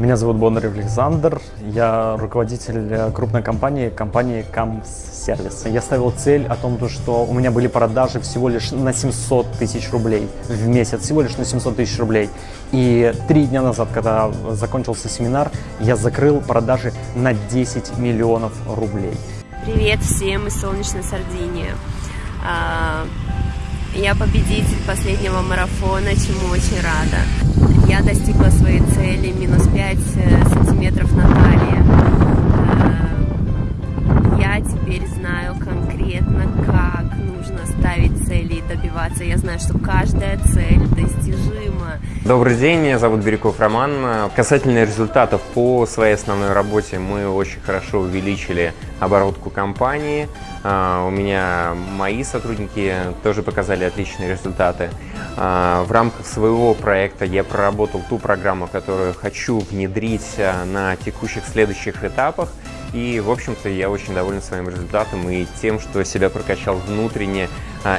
Меня зовут Бондарев Александр, я руководитель э, крупной компании, компании Камс Сервис. Я ставил цель о том, что у меня были продажи всего лишь на 700 тысяч рублей в месяц, всего лишь на 700 тысяч рублей. И три дня назад, когда закончился семинар, я закрыл продажи на 10 миллионов рублей. Привет всем из солнечной Сардинии. А, я победитель последнего марафона, чему очень рада. Я достигла своей цели, 5 э, сантиметров на талии. Э, я теперь знаю конкретно, как нужно ставить цели и добиваться. Я знаю, что каждая цель достижима. Добрый день, меня зовут Бирюков Роман. Касательно результатов по своей основной работе мы очень хорошо увеличили оборотку компании. А, у меня мои сотрудники тоже показали отличные результаты. А, в рамках своего проекта я проработал ту программу, которую хочу внедрить а, на текущих следующих этапах. И, в общем-то, я очень доволен своим результатом и тем, что себя прокачал внутренне.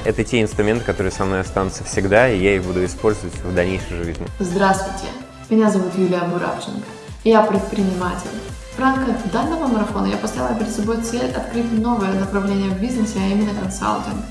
Это те инструменты, которые со мной останутся всегда, и я их буду использовать в дальнейшей жизни. Здравствуйте, меня зовут Юлия Буравченко, я предприниматель. В рамках данного марафона я поставила перед собой цель открыть новое направление в бизнесе, а именно консалтинг.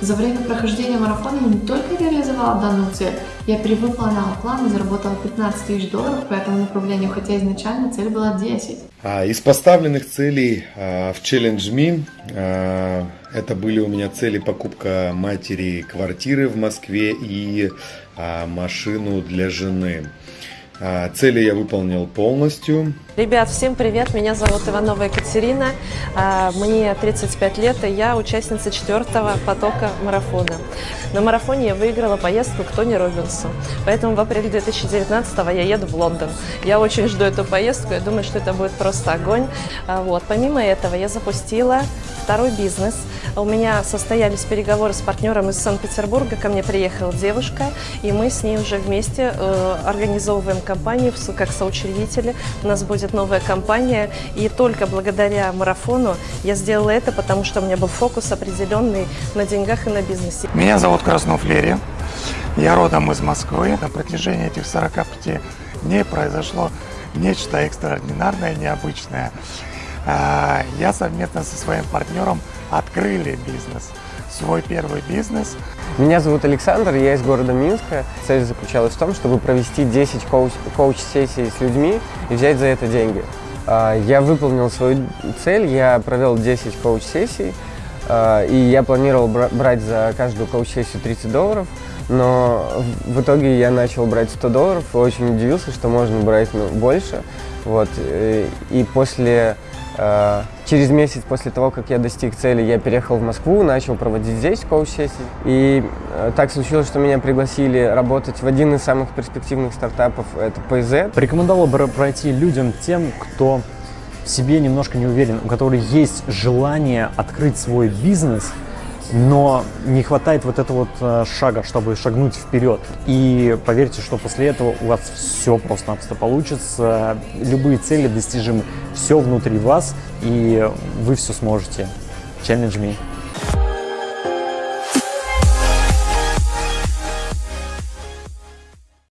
За время прохождения марафона я не только реализовала данную цель, я перевыполняла план и заработала 15 тысяч долларов по этому направлению, хотя изначально цель была 10. А, из поставленных целей а, в Challenge Me а, это были у меня цели покупка матери квартиры в Москве и машину для жены. Цели я выполнил полностью. Ребят, всем привет! Меня зовут Иванова Екатерина. А, мне 35 лет, и я участница четвертого потока марафона. На марафоне я выиграла поездку к Тони Робинсу. Поэтому в апреле 2019 я еду в Лондон. Я очень жду эту поездку, я думаю, что это будет просто огонь. А, вот. Помимо этого я запустила второй бизнес. У меня состоялись переговоры с партнером из Санкт-Петербурга. Ко мне приехала девушка, и мы с ней уже вместе э, организовываем компанию как соучредители. У нас будет новая компания, и только благодаря марафону я сделала это, потому что у меня был фокус определенный на деньгах и на бизнесе. Меня зовут Краснов Лерия. Я родом из Москвы. На протяжении этих 45 дней произошло нечто экстраординарное, необычное. А, я совместно со своим партнером открыли бизнес свой первый бизнес. Меня зовут Александр, я из города Минска. Цель заключалась в том, чтобы провести 10 коуч- коуч-сессий с людьми и взять за это деньги. А, я выполнил свою цель, я провел 10 коуч-сессий, а, и я планировал брать за каждую коуч-сессию 30 долларов, но в итоге я начал брать 100 долларов и очень удивился, что можно брать ну, больше. Вот. Э, и после через месяц после того, как я достиг цели, я переехал в Москву, начал проводить здесь коуч-сессии. И э, так случилось, что меня пригласили работать в один из самых перспективных стартапов, это PZ. Порекомендовал бы пройти людям тем, кто в себе немножко не уверен, у которых есть желание открыть свой бизнес – но не хватает вот этого вот э, шага, чтобы шагнуть вперед. И поверьте, что после этого у вас все просто-напросто получится, любые цели достижимы, все внутри вас, и вы все сможете. Challenge me.